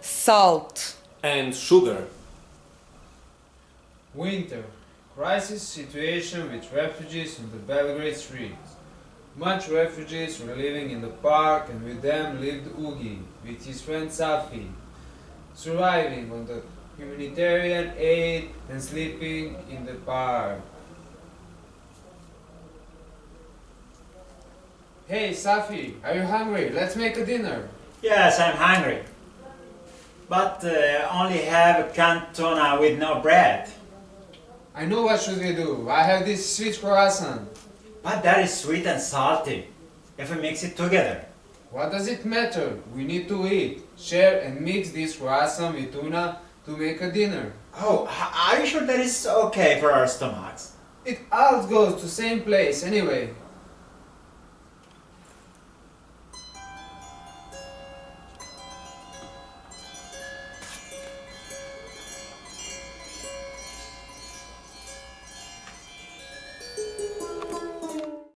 salt, and sugar. Winter. Crisis situation with refugees on the Belgrade streets. Much refugees were living in the park and with them lived Ugi with his friend Safi, surviving on the humanitarian aid and sleeping in the park. Hey Safi, are you hungry? Let's make a dinner. Yes, I'm hungry. But uh, only have a cantona with no bread. I know what should we do. I have this sweet croissant. But that is sweet and salty. If we mix it together. What does it matter? We need to eat, share and mix this croissant with tuna to make a dinner. Oh, are you sure that is okay for our stomachs? It all goes to same place anyway.